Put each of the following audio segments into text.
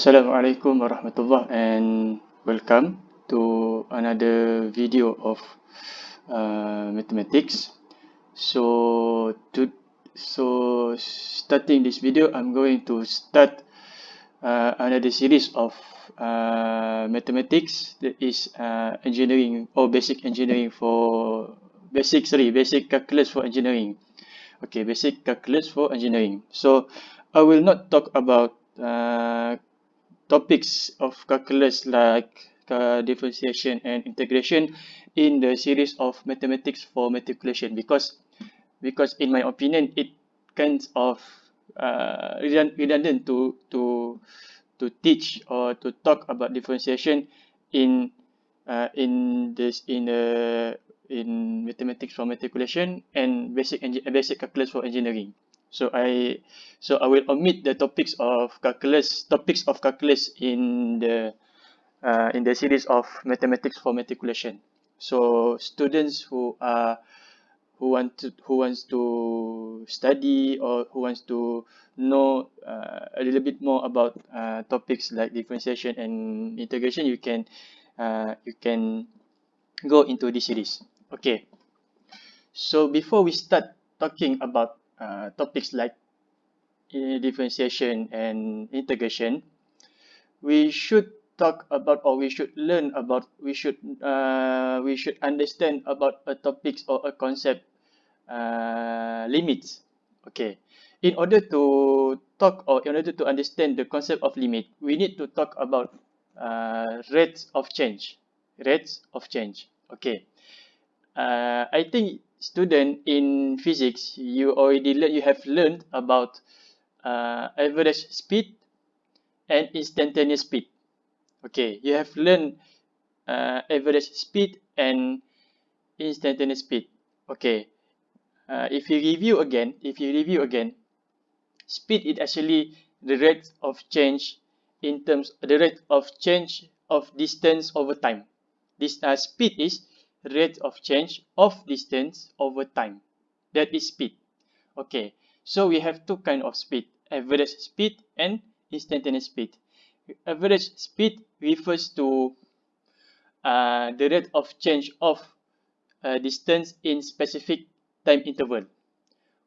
Assalamualaikum warahmatullahi and welcome to another video of uh, mathematics. So to so starting this video, I'm going to start uh, another series of uh, mathematics that is uh, engineering or basic engineering for basic sorry basic calculus for engineering. Okay, basic calculus for engineering. So I will not talk about uh, topics of calculus like uh, differentiation and integration in the series of mathematics for matriculation because because in my opinion it kinds of uh, redundant to to to teach or to talk about differentiation in uh, in this in the in mathematics for matriculation and basic basic calculus for engineering. So I so I will omit the topics of calculus topics of calculus in the uh, in the series of mathematics for matriculation. So students who are who want to who wants to study or who wants to know uh, a little bit more about uh, topics like differentiation and integration, you can uh, you can go into this series. Okay. So before we start talking about uh, topics like differentiation and integration, we should talk about or we should learn about we should uh, we should understand about a topics or a concept uh, limits. Okay, in order to talk or in order to understand the concept of limit, we need to talk about uh, rates of change. Rates of change. Okay, uh, I think student in physics, you already learn, you have learned about uh, average speed and instantaneous speed. Okay, you have learned uh, average speed and instantaneous speed. Okay, uh, if you review again, if you review again, speed is actually the rate of change in terms the rate of change of distance over time. This uh, speed is rate of change of distance over time. That is speed. Okay, so we have two kind of speed, average speed and instantaneous speed. Average speed refers to uh, the rate of change of uh, distance in specific time interval,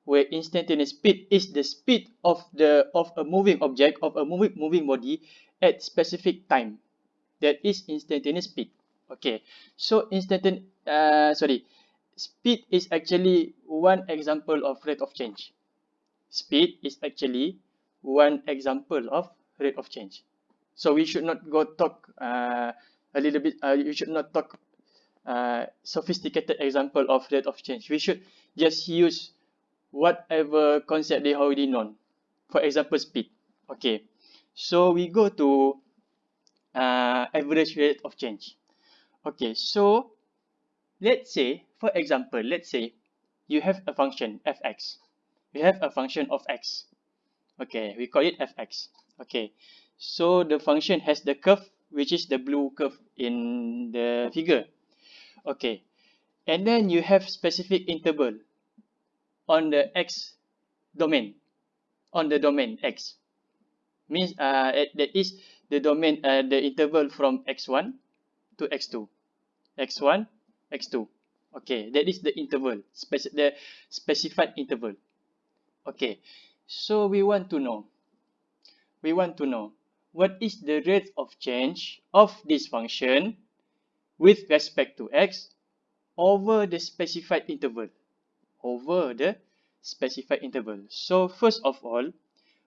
where instantaneous speed is the speed of the of a moving object of a moving moving body at specific time. That is instantaneous speed. Okay, so instantaneous, uh, sorry, speed is actually one example of rate of change. Speed is actually one example of rate of change. So we should not go talk uh, a little bit, uh, you should not talk uh, sophisticated example of rate of change. We should just use whatever concept they already known. For example, speed. Okay, so we go to uh, average rate of change. Okay, so let's say, for example, let's say you have a function fx. You have a function of x. Okay, we call it fx. Okay, so the function has the curve, which is the blue curve in the figure. Okay, and then you have specific interval on the x domain, on the domain x. Means uh, that is the domain, uh, the interval from x1 to x2 x1 x2 okay that is the interval. Speci the specified interval. Okay so we want to know we want to know what is the rate of change of this function with respect to x over the specified interval? Over the specified interval. So first of all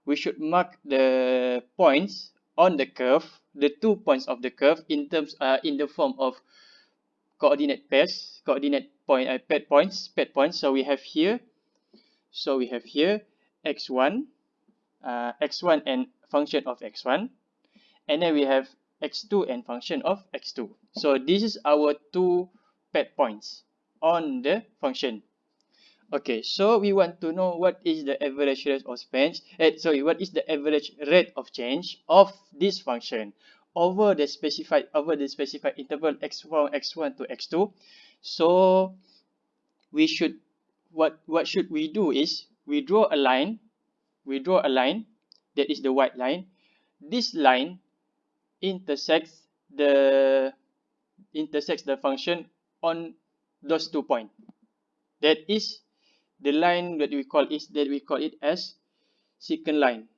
we should mark the points on the curve the two points of the curve in terms uh, in the form of coordinate pairs coordinate point uh, paired points paired points. So we have here so we have here x1 uh, x1 and function of x1 and then we have x2 and function of x2 so this is our two paired points on the function okay so we want to know what is the average rate of change eh, sorry what is the average rate of change of this function over the specified over the specified interval x1 x1 to x2 so we should what what should we do is we draw a line we draw a line that is the white line this line intersects the intersects the function on those two points. That is the line that we call is that we call it as secant line.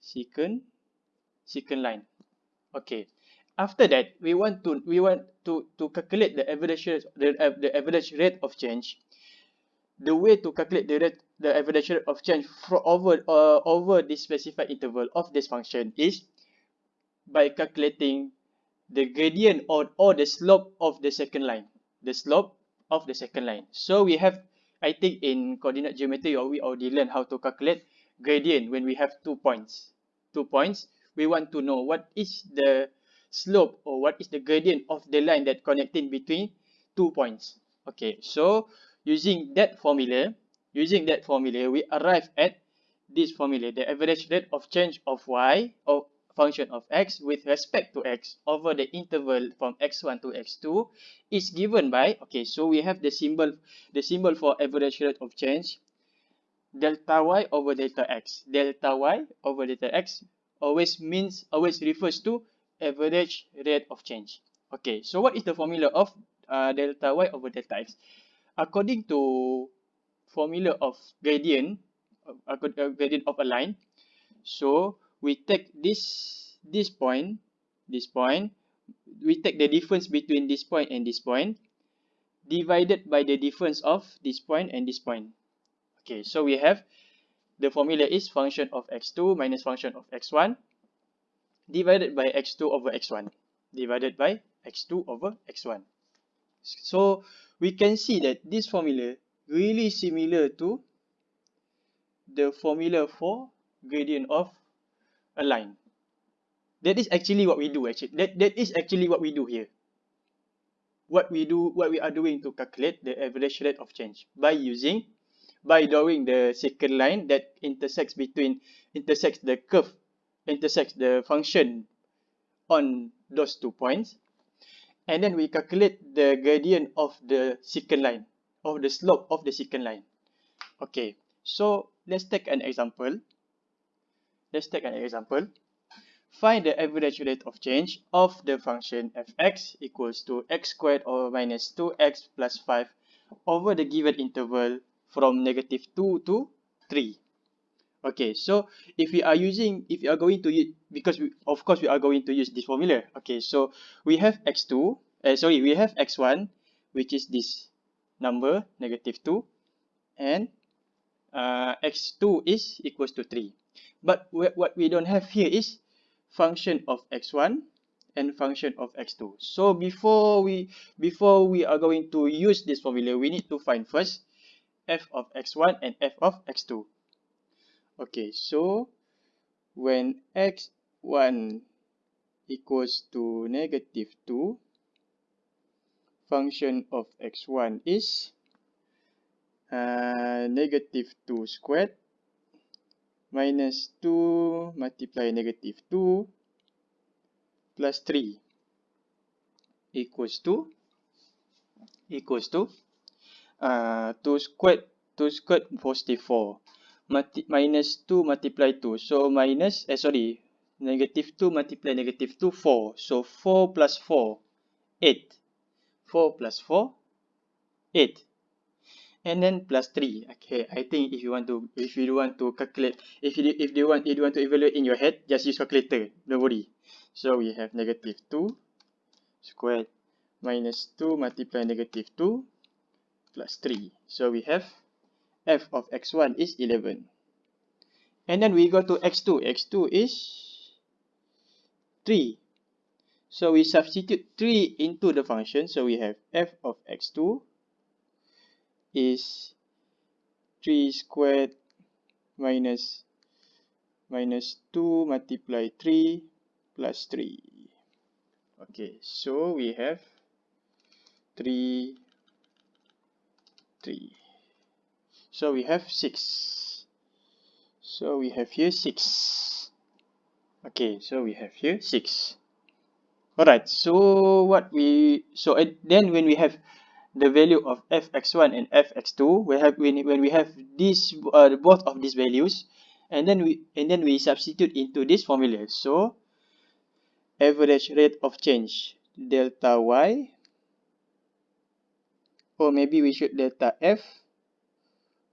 Secant secant line. Okay. After that, we want to we want to to calculate the average rate the, the average rate of change. The way to calculate the rate the average rate of change for over uh, over this specified interval of this function is by calculating the gradient or or the slope of the secant line. The slope of the second line. So we have, I think in coordinate geometry, or we already learned how to calculate gradient when we have two points. Two points. We want to know what is the slope or what is the gradient of the line that connecting between two points. Okay, so using that formula, using that formula, we arrive at this formula, the average rate of change of y or function of x with respect to x over the interval from x1 to x2 is given by, okay, so we have the symbol, the symbol for average rate of change, delta y over delta x. Delta y over delta x always means, always refers to average rate of change. Okay, so what is the formula of uh, delta y over delta x? According to formula of gradient, uh, gradient of a line, so we take this this point, this point, we take the difference between this point and this point, divided by the difference of this point and this point. Okay, so we have the formula is function of x2 minus function of x1 divided by x2 over x1 divided by x2 over x1. So we can see that this formula really similar to the formula for gradient of a line. That is actually what we do actually. That, that is actually what we do here. What we do, what we are doing to calculate the average rate of change by using, by drawing the secant line that intersects between, intersects the curve intersects the function on those two points. And then we calculate the gradient of the secant line, of the slope of the secant line. Okay, so let's take an example. Let's take an example. Find the average rate of change of the function fx equals to x squared or minus 2x plus 5 over the given interval from negative 2 to 3. Okay, so if we are using, if you are going to use, because we, of course we are going to use this formula. Okay, so we have x2, uh, sorry, we have x1, which is this number, negative 2, and uh, x2 is equals to 3. But what we don't have here is function of x1 and function of x2. So before we before we are going to use this formula, we need to find first f of x1 and f of x2. Okay, so when x1 equals to negative 2, function of x1 is uh, negative 2 squared minus 2 multiply negative 2 plus 3 equals to equals to uh, 2 squared 2 squared positive 4 multi minus 2 multiply 2. So minus, eh sorry, negative 2 multiply negative 2, 4. So 4 plus 4, 8. 4 plus 4, 8. And then plus 3. Okay, I think if you want to, if you want to calculate, if you, if you want, if you want to evaluate in your head, just use calculator. Don't worry. So we have negative 2 squared minus 2 multiply negative 2 plus 3. So we have f of x1 is 11. And then we go to x2. x2 is 3. So we substitute 3 into the function. So we have f of x2 is 3 squared minus minus 2 multiply 3 plus 3. Okay, so we have 3, 3. So we have 6. So we have here 6. Okay, so we have here 6. Alright, so what we, so then when we have the value of fx1 and fx2, we have when, when we have these, uh, both of these values, and then we and then we substitute into this formula. So average rate of change delta y or maybe we should delta f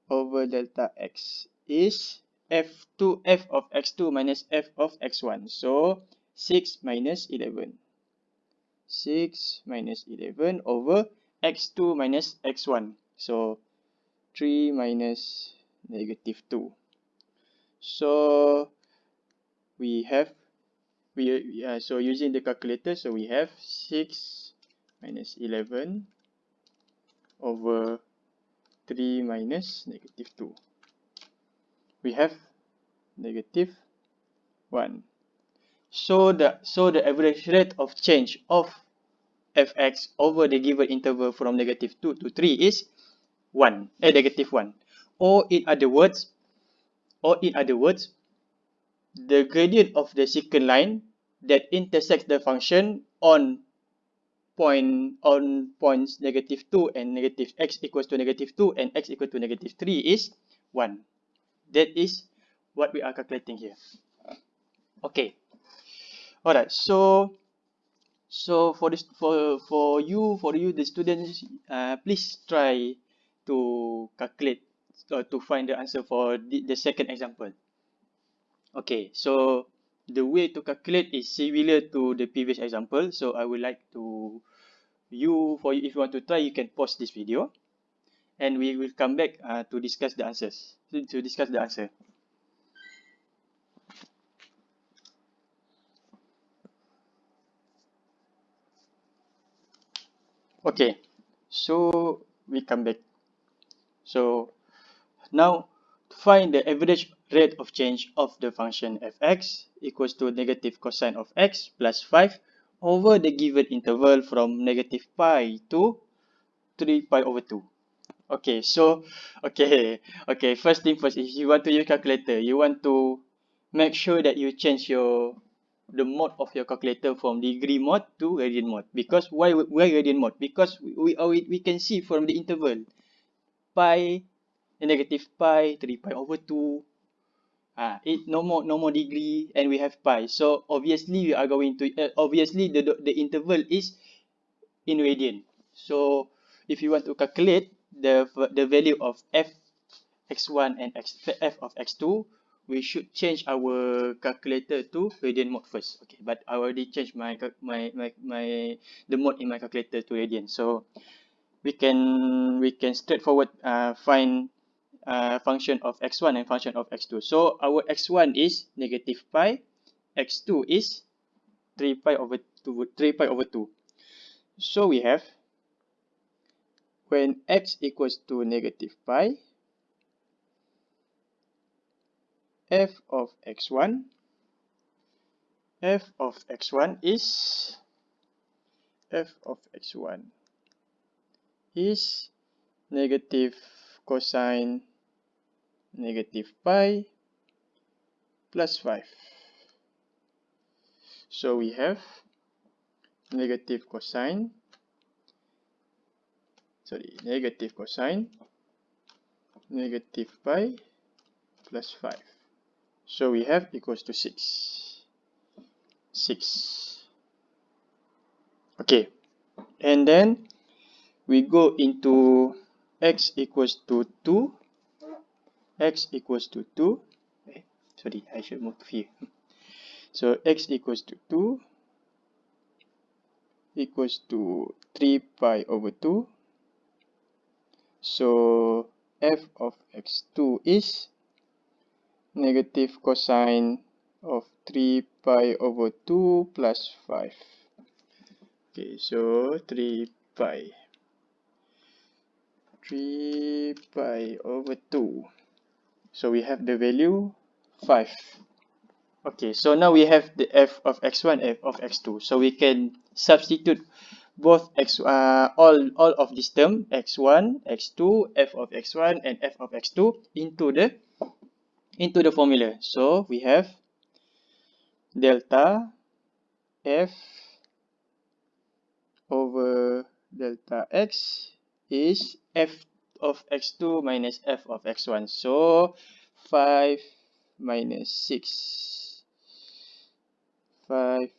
over delta x is f2 f of x2 minus f of x1 so 6 minus 11 6 minus 11 over x2 minus x1 so 3 minus negative 2 so we have we uh, so using the calculator so we have 6 minus 11 over 3 minus negative 2 we have negative 1 so the so the average rate of change of fx over the given interval from negative 2 to 3 is 1 eh, negative 1 or in other words or in other words the gradient of the secant line that intersects the function on point on points negative 2 and negative x equals to negative 2 and x equal to negative 3 is 1. That is what we are calculating here. Okay. Alright, so so for this for for you for you the students uh, please try to calculate or to find the answer for the, the second example. Okay, so the way to calculate is similar to the previous example. So I would like to you for you if you want to try you can pause this video and we will come back uh, to discuss the answers to discuss the answer. Okay, so we come back. So now find the average rate of change of the function fx equals to negative cosine of x plus 5 over the given interval from negative pi to 3 pi over 2. Okay, so, okay, okay, first thing first, if you want to use calculator, you want to make sure that you change your the mode of your calculator from degree mode to radian mode. Because why why radian mode? Because we, we, we can see from the interval pi negative pi, 3 pi over 2. Ah, it no more no more degree and we have pi. So obviously we are going to uh, obviously the the interval is in radian. So if you want to calculate the the value of f x1 and x f of x2, we should change our calculator to radian mode first. Okay, but I already changed my my my my the mode in my calculator to radian. So we can we can straightforward uh, find uh, function of x1 and function of x2. So our x1 is negative pi, x2 is 3 pi over 2, 3 pi over 2. So we have when x equals to negative pi, f of x1, f of x1 is f of x1 is negative cosine negative pi plus 5. So we have negative cosine, sorry, negative cosine, negative pi plus 5. So we have equals to 6. 6. Okay. And then we go into x equals to 2 x equals to 2 eh, sorry I should move here so x equals to 2 equals to 3 pi over 2 so f of x2 is negative cosine of 3 pi over 2 plus 5 okay so 3 pi 3 pi over 2 So we have the value 5. Okay, so now we have the f of x1, f of x2. So we can substitute both x uh, all all of this term x1, x2, f of x1 and f of x2 into the into the formula. So we have delta f over delta x is f of x2 minus f of x1. So 5 minus 6. 5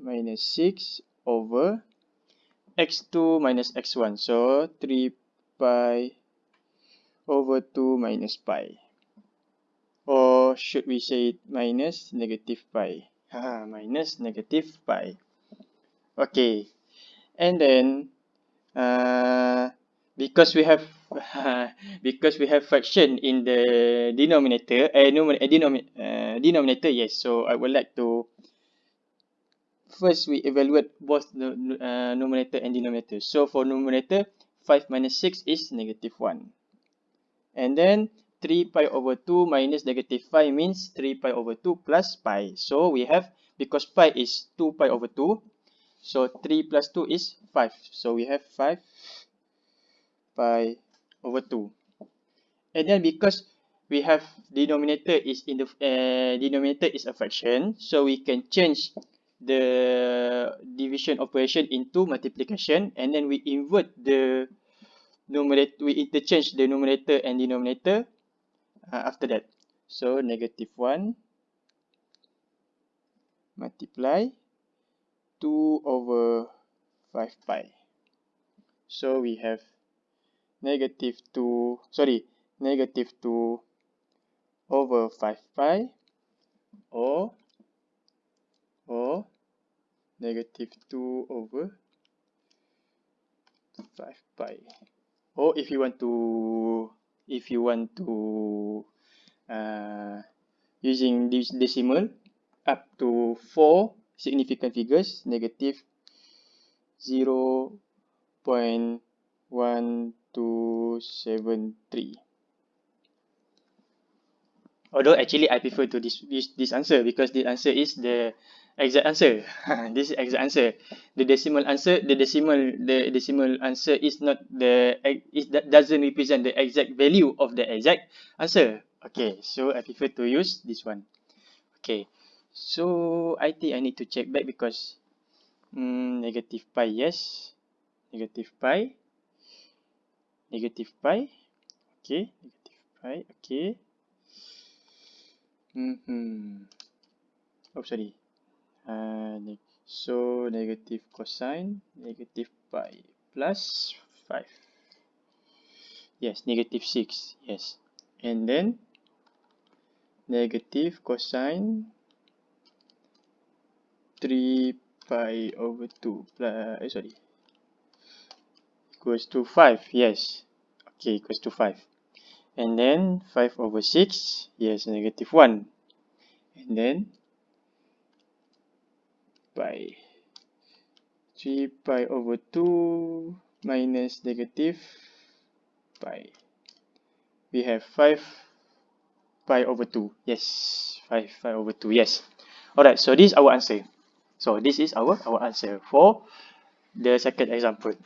minus 6 over x2 minus x1. So 3 pi over 2 minus pi. Should we say minus negative pi? Minus negative pi. Okay. And then, uh, because we have because we have fraction in the denominator, uh, denominator, uh, denominator, yes. So I would like to first we evaluate both the uh, numerator and denominator. So for numerator, 5 minus 6 is negative 1. And then 3 pi over 2 minus negative 5 means 3 pi over 2 plus pi. So we have, because pi is 2 pi over 2, so 3 plus 2 is 5. So we have 5 pi over 2. And then because we have denominator is in the uh, denominator is a fraction, so we can change the division operation into multiplication and then we invert the numerator we interchange the numerator and denominator uh, after that. So negative 1 multiply 2 over 5 pi. So we have negative 2 sorry negative 2 over 5 pi or or negative 2 over 5 pi. Or if you want to if you want to uh, using this decimal up to 4 significant figures negative 0 0.1273 although actually I prefer to this this, this answer because the answer is the exact answer. this is exact answer. The decimal answer, the decimal, the decimal answer is not the it doesn't represent the exact value of the exact answer. Okay, so I prefer to use this one. Okay, so I think I need to check back because um, negative pi yes, negative pi, negative pi. Okay, negative pi. Okay. Mm hmm. Oh sorry. Uh, so negative cosine negative pi plus 5 yes negative 6 yes. And then negative cosine 3 pi over 2 plus eh, sorry. Equals to 5 yes. Okay equals to 5 and then 5 over 6 yes negative 1 and then pi 3 pi over 2 minus negative pi. We have 5 pi over 2 yes 5 pi over 2 yes. Alright so this is our answer. So this is our our answer for the second example.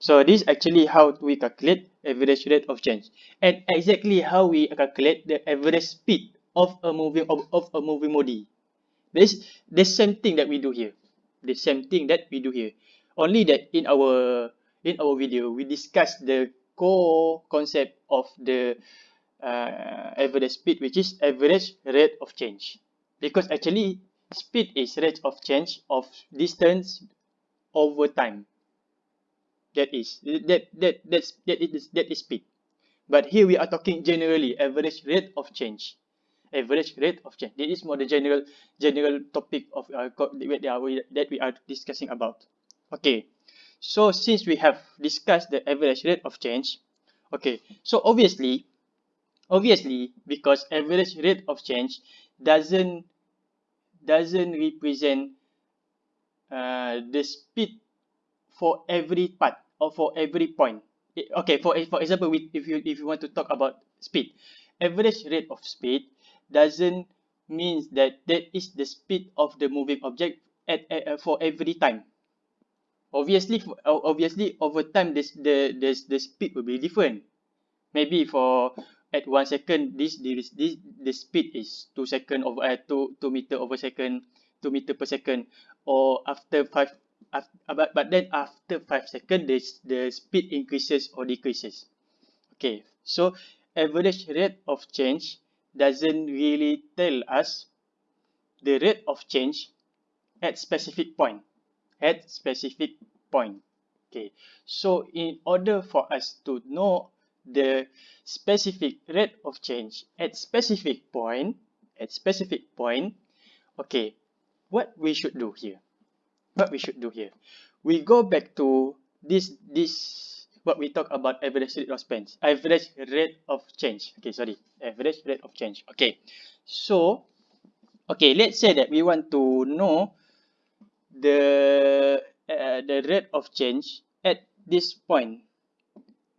So this actually how we calculate average rate of change. And exactly how we calculate the average speed of a moving of, of a moving body this the same thing that we do here. The same thing that we do here. Only that in our in our video we discuss the core concept of the uh, average speed, which is average rate of change. Because actually speed is rate of change of distance over time. That is that that that's that is that is speed. But here we are talking generally average rate of change average rate of change. This is more the general general topic of uh, that we are discussing about. Okay, so since we have discussed the average rate of change, okay, so obviously, obviously because average rate of change doesn't doesn't represent uh, the speed for every part or for every point. Okay, for for example, if you if you want to talk about speed, average rate of speed doesn't mean that that is the speed of the moving object at, at, for every time. Obviously, obviously over time this the the the speed will be different. Maybe for at one second this this this the speed is two second over uh, two two meter over second two meter per second or after five after, but but then after five second this the speed increases or decreases. Okay, so average rate of change doesn't really tell us the rate of change at specific point at specific point okay? So in order for us to know the specific rate of change at specific point at specific point okay what we should do here? What we should do here? We go back to this this what we talk about average rate of change average rate of change. Okay sorry. Average rate of change. Okay. So okay let's say that we want to know the uh, the rate of change at this point.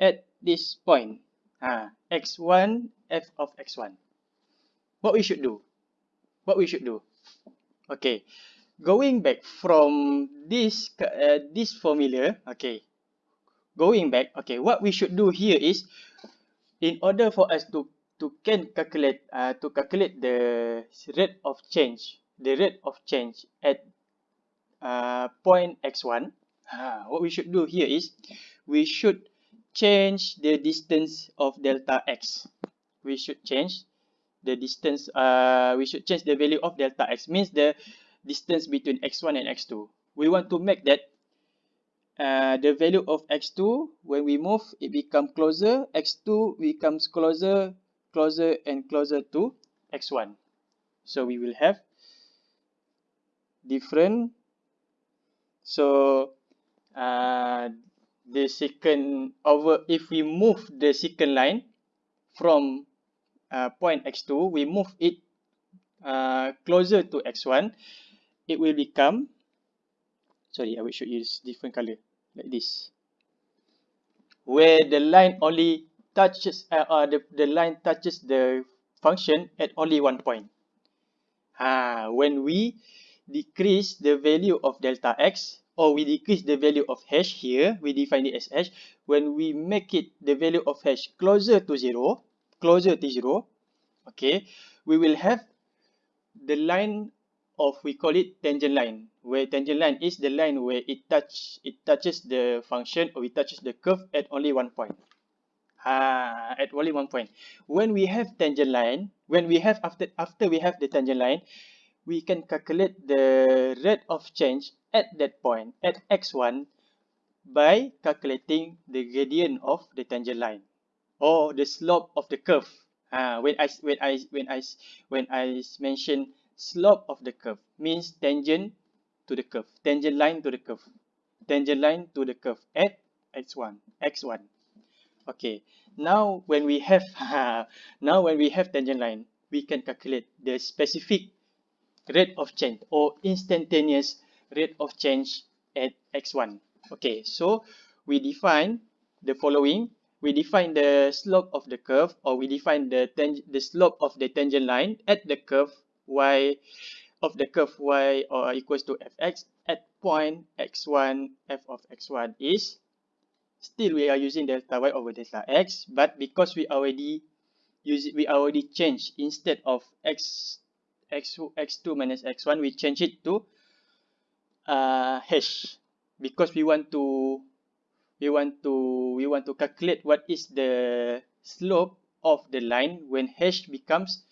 At this point. Uh, x1 f of x1 what we should do? What we should do? Okay. Going back from this uh, this formula okay going back, okay, what we should do here is, in order for us to to can calculate uh, to calculate the rate of change, the rate of change at uh, point x1, uh, what we should do here is, we should change the distance of delta x. We should change the distance. Uh, we should change the value of delta x. Means the distance between x1 and x2. We want to make that uh, the value of x2 when we move it become closer. X2 becomes closer closer and closer to x1 so we will have different. So uh, the second over if we move the second line from uh, point x2 we move it uh, closer to x1 it will become sorry I should use different color like this. Where the line only touches uh, uh, the, the line touches the function at only one point. Uh, when we decrease the value of delta x or we decrease the value of hash here we define it as hash when we make it the value of hash closer to zero closer to zero okay we will have the line of we call it tangent line where tangent line is the line where it touch it touches the function or it touches the curve at only one point. Ah at only one point. When we have tangent line when we have after after we have the tangent line we can calculate the rate of change at that point at x1 by calculating the gradient of the tangent line or the slope of the curve. Uh, when I when I when I when I mention slope of the curve means tangent to the curve, tangent line to the curve, tangent line to the curve at x1, x1. Okay, now when we have now when we have tangent line, we can calculate the specific rate of change or instantaneous rate of change at x1. Okay, so we define the following. We define the slope of the curve or we define the, the slope of the tangent line at the curve y of the curve y or equals to fx at point x1 f of x1 is still we are using delta y over delta x but because we already use we already change instead of x x x2 minus x1 we change it to uh, hash. Because we want to we want to we want to calculate what is the slope of the line when hash becomes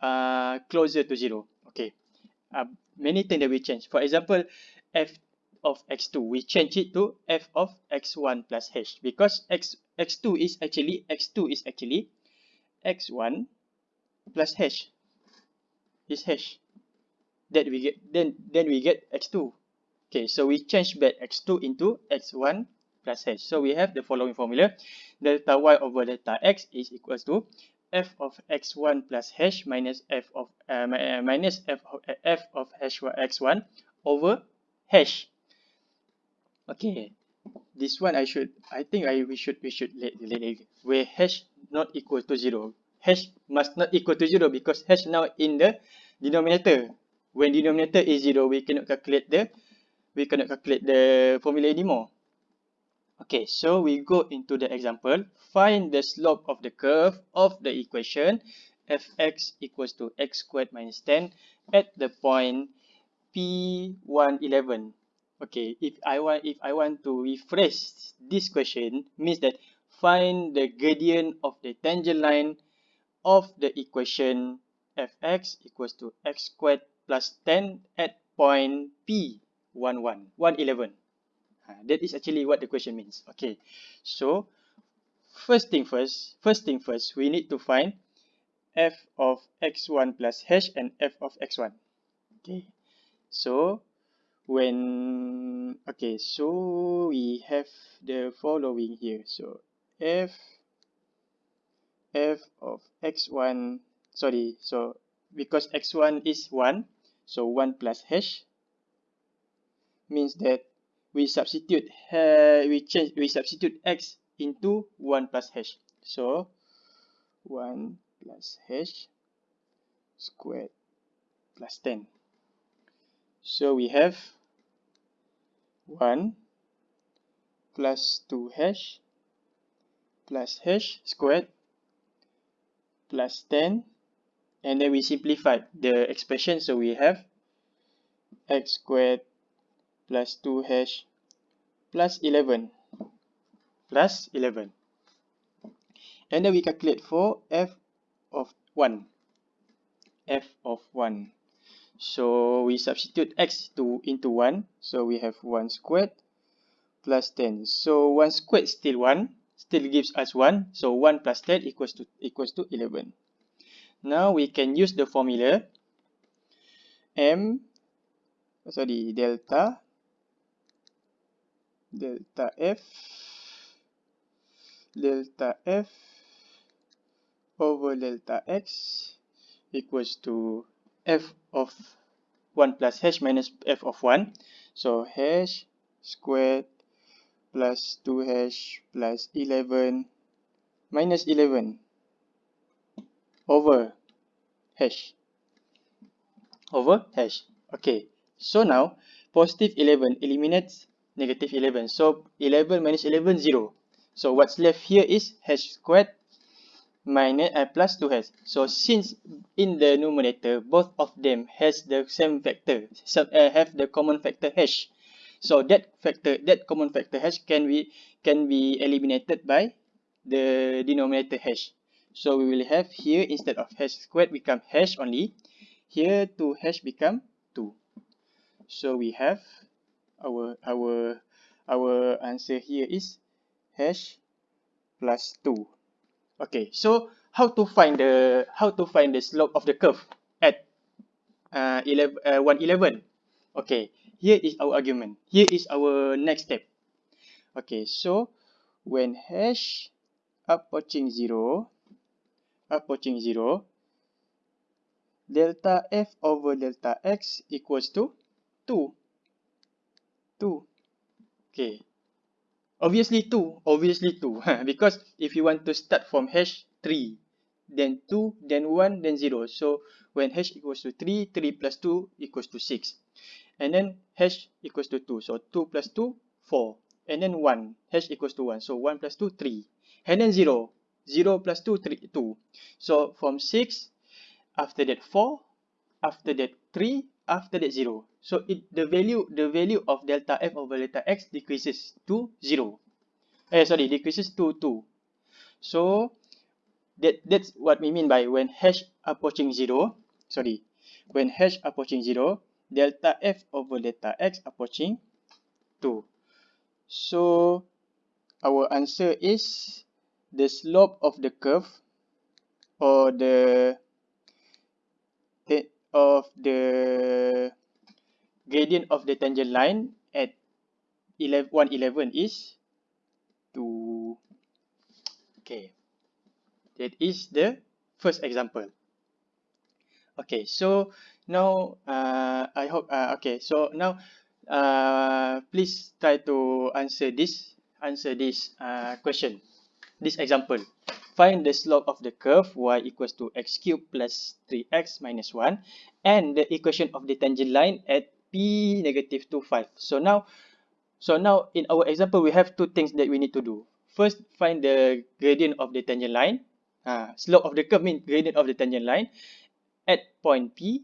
uh, closer to zero. Okay. Uh, many things that we change. For example, f of x2, we change it to f of x1 plus h because x x2 is actually x2 is actually x1 plus h is h that we get then then we get x2 okay so we change back x2 into x1 plus h so we have the following formula delta y over delta x is equals to f of x1 plus h minus f of uh, uh minus f of, uh, f of h x1 over h. Okay, this one I should I think I we should we should let let where h not equal to zero. h must not equal to zero because h now in the denominator. When denominator is zero, we cannot calculate the we cannot calculate the formula anymore. Okay, so we go into the example. Find the slope of the curve of the equation fx equals to x squared minus 10 at the point p111. Okay, if I want if I want to rephrase this question means that find the gradient of the tangent line of the equation fx equals to x squared plus 10 at point P 11, 111. That is actually what the question means. Okay, so first thing first, first thing first, we need to find f of x1 plus h and f of x1. Okay, so when, okay, so we have the following here. So f, f of x1, sorry, so because x1 is 1, so 1 plus h means that we substitute uh, we change we substitute x into 1 plus h. So 1 plus h squared plus 10. So we have 1 plus 2h plus h squared plus 10 and then we simplify the expression so we have x squared plus 2h plus 11 plus 11 and then we calculate for f of 1 f of 1 so we substitute x to into 1 so we have 1 squared plus 10 so 1 squared still 1 still gives us 1 so 1 plus 10 equals to equals to 11 now we can use the formula m sorry delta delta f delta f over delta x equals to f of 1 plus h minus f of 1 so h squared plus 2h plus 11 minus 11 over h over h okay. So now positive 11 eliminates negative 11. So 11 minus 11, 0. So what's left here is h squared minus uh, plus 2h. So since in the numerator, both of them has the same factor, so, uh, have the common factor h. So that factor, that common factor h can be can be eliminated by the denominator h. So we will have here instead of h squared become h only. Here 2h become 2. So we have our our our answer here is h plus 2 okay so how to find the how to find the slope of the curve at uh, 11 uh, 111 okay here is our argument. Here is our next step. Okay so when h approaching 0 approaching 0 delta f over delta x equals to 2 2. Okay. Obviously 2. Obviously 2. because if you want to start from hash 3, then 2, then 1, then 0. So when hash equals to 3, 3 plus 2 equals to 6. And then hash equals to 2. So 2 plus 2, 4. And then 1. Hash equals to 1. So 1 plus 2, 3. And then 0. 0 plus 2, 3, 2. So from 6, after that 4, after that 3, after that 0. So it the value the value of delta f over delta x decreases to 0. Eh sorry, decreases to 2. So that that's what we mean by when hash approaching 0, sorry, when hash approaching 0, delta f over delta x approaching 2. So our answer is the slope of the curve or the of the gradient of the tangent line at 11, 111 is 2. Okay. That is the first example. Okay, so now uh, I hope, uh, okay, so now uh, please try to answer this, answer this uh, question, this example. Find the slope of the curve y equals to x cubed plus 3x minus 1 and the equation of the tangent line at p negative 2, 5. So now, so now in our example, we have two things that we need to do. First, find the gradient of the tangent line. Uh, slope of the curve means gradient of the tangent line at point P.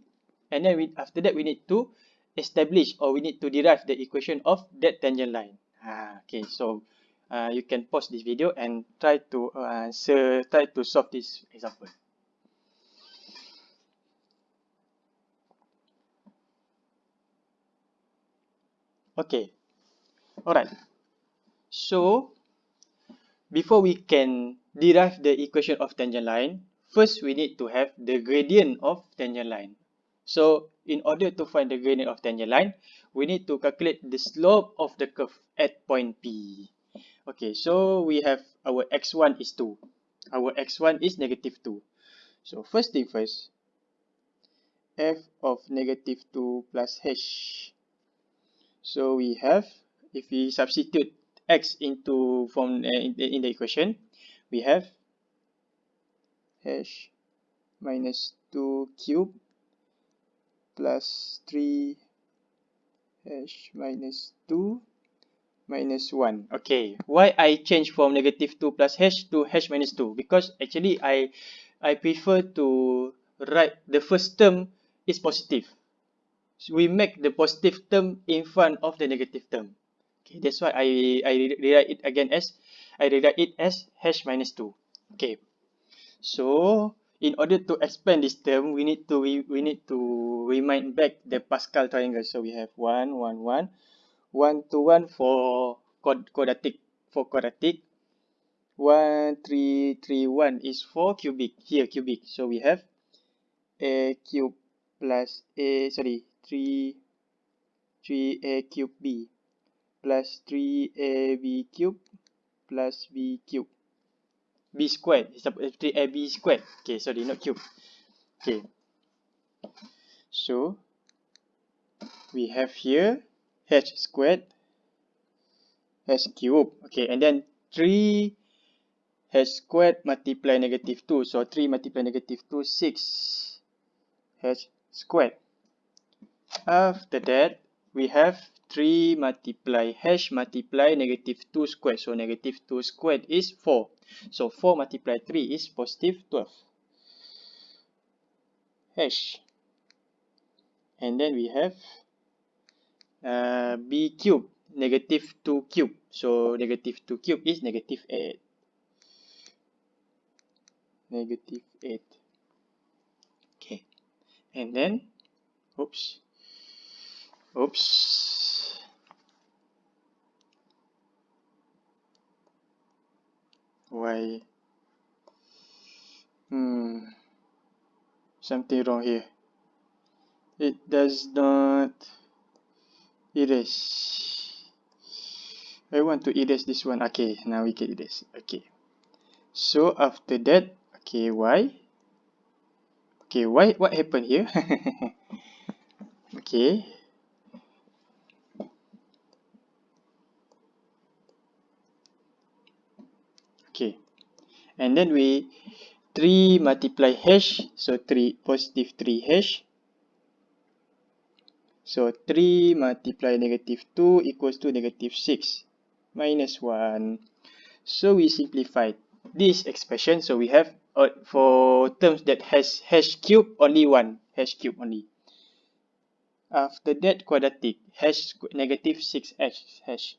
And then we, after that, we need to establish or we need to derive the equation of that tangent line. Uh, okay, so uh, you can pause this video and try to uh, answer, try to solve this example. Okay. Alright. So, before we can derive the equation of tangent line, first we need to have the gradient of tangent line. So, in order to find the gradient of tangent line, we need to calculate the slope of the curve at point P. Okay, so we have our x1 is 2. Our x1 is negative 2. So, first thing first, f of negative 2 plus h. So, we have, if we substitute x into from uh, in, the, in the equation, we have h minus 2 cube plus 3 h minus 2 minus 1. Okay, why I change from negative 2 plus h to h minus 2? Because actually I I prefer to write the first term is positive. So we make the positive term in front of the negative term. Okay, that's why I I rewrite it again as I rewrite it as h minus 2. Okay, so in order to expand this term, we need to we, we need to remind back the Pascal triangle. So we have 1, 1, 1, 1 to 1 for quadratic. For quadratic, 1, 3, 3, 1 is for cubic. Here, cubic. So we have a cube plus a, sorry, 3, 3a cube b plus 3ab cube plus b cube b squared is equal to 3ab squared okay sorry not cube okay so we have here h squared h cube okay and then 3 h squared multiply negative 2 so 3 multiply negative 2 6 h squared after that we have 3 multiply h multiply negative 2 squared. So negative 2 squared is 4. So 4 multiply 3 is positive 12. h. And then we have uh, b cube, negative 2 cube. So negative 2 cube is negative 8. Negative 8. Okay. And then, oops. Oops. why hmm something wrong here it does not erase. I want to erase this one. Okay now we can erase. Okay. So after that okay why? Okay why what happened here? Okay. Okay. And then we 3 multiply h so 3 positive 3 h so 3 multiply negative 2 equals to negative 6 minus 1 so we simplified this expression. So we have uh, for terms that has h cube only one h cube only. After that quadratic h negative 6h h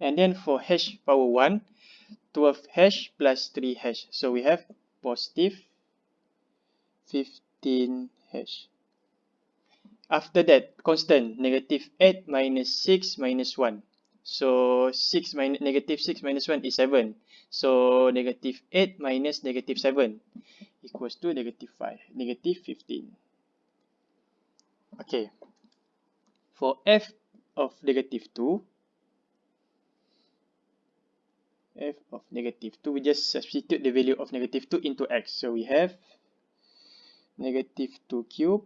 and then for h power 1 12h plus 3h so we have positive 15h after that constant negative 8 minus 6 minus 1 so 6 minus negative 6 minus 1 is 7 so negative 8 minus negative 7 equals to negative 5 negative 15 okay. For f of negative 2 f of negative 2 we just substitute the value of negative 2 into x. So we have negative 2 cube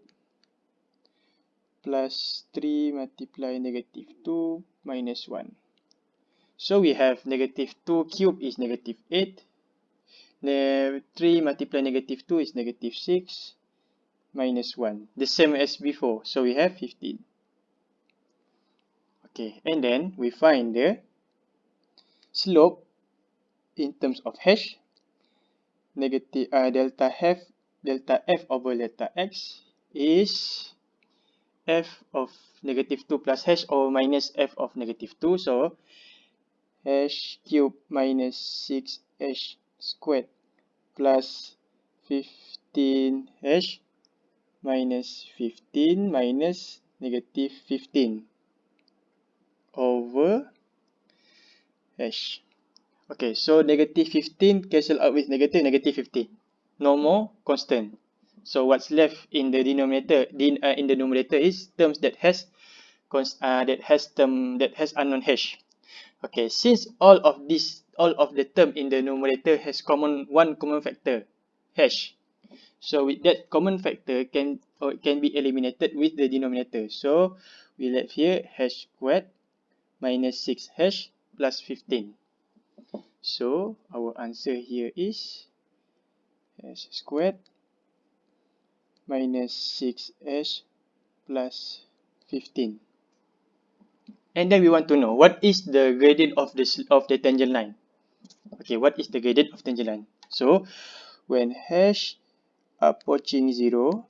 plus 3 multiply negative 2 minus 1 so we have negative 2 cube is negative 8 the 3 multiply negative 2 is negative 6 minus 1 the same as before. So we have 15 okay and then we find the slope in terms of h negative uh, delta f delta f over delta x is f of negative 2 plus h or minus f of negative 2 so h cube minus 6h squared plus 15h minus 15 minus negative 15 over hash. Okay, so negative 15 cancel out with negative, negative 15. No more constant. So what's left in the denominator, in, uh, in the numerator is terms that has uh, that has term that has unknown hash. Okay, since all of this, all of the term in the numerator has common one common factor, hash. So with that common factor can or can be eliminated with the denominator. So we left here hash squared minus 6 hash plus 15. So our answer here is hash squared minus 6h plus 15. And then we want to know what is the gradient of the of the tangent line. Okay, what is the gradient of tangent line? So when hash approaching 0,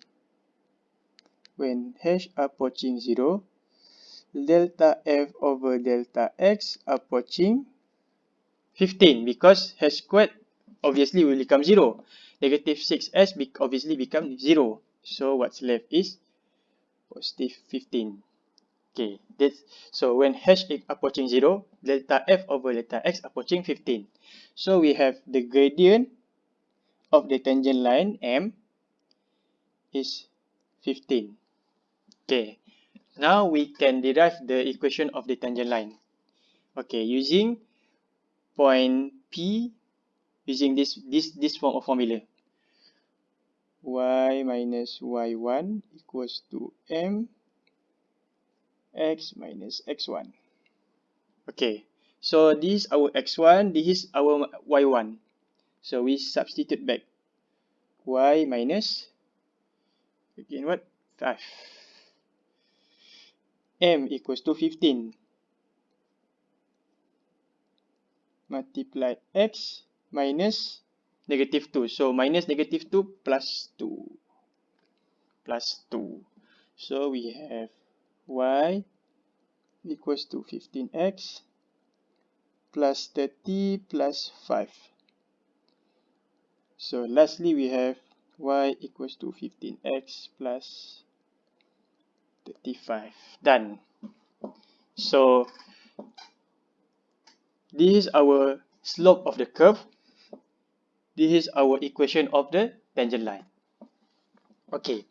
when hash approaching 0, delta f over delta x approaching 15 because hash squared obviously will become 0. Negative 6s obviously become 0. So what's left is positive 15. Okay, that's, so when hash is approaching 0, delta f over delta x approaching 15. So we have the gradient of the tangent line m is 15. Okay, now we can derive the equation of the tangent line. Okay, using point P, using this this this form of formula. Y minus y1 equals to m x minus x1. Okay, so this is our x1, this is our y1. So we substitute back y minus again what 5 m equals to 15 multiply x minus negative 2 so minus negative 2 plus 2 plus 2 so we have y equals to 15x plus 30 plus 5 so lastly we have y equals to 15x plus 35 done. So this is our slope of the curve this is our equation of the tangent line. Okay.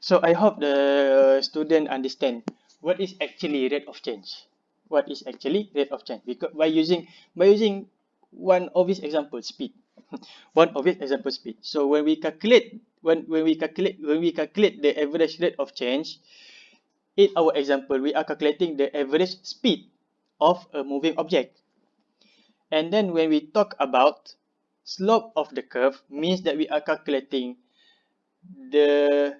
So i hope the student understand what is actually rate of change. What is actually rate of change? Because by using by using one obvious example speed. One obvious example speed. So when we calculate when when we calculate when we calculate the average rate of change in our example we are calculating the average speed of a moving object. And then when we talk about slope of the curve means that we are calculating the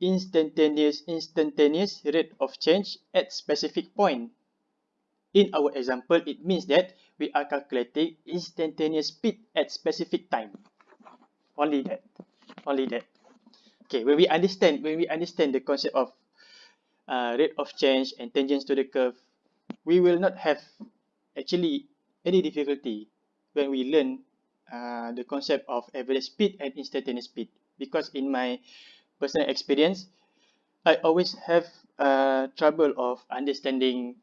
instantaneous instantaneous rate of change at specific point. In our example, it means that we are calculating instantaneous speed at specific time. Only that. Only that. Okay, when we understand when we understand the concept of uh, rate of change and tangents to the curve, we will not have actually any difficulty when we learn uh, the concept of average speed and instantaneous speed. Because in my personal experience I always have uh, trouble of understanding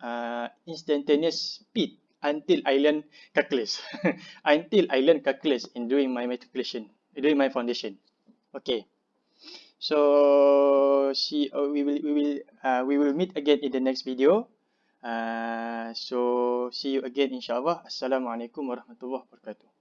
uh, instantaneous speed until I learn calculus. Until I learn calculus in doing my matriculation doing my foundation. Okay. So see uh, we will we will uh, we will meet again in the next video. Uh, so see you again inshallah assalamualaikum warahmatullahi wabarakatuh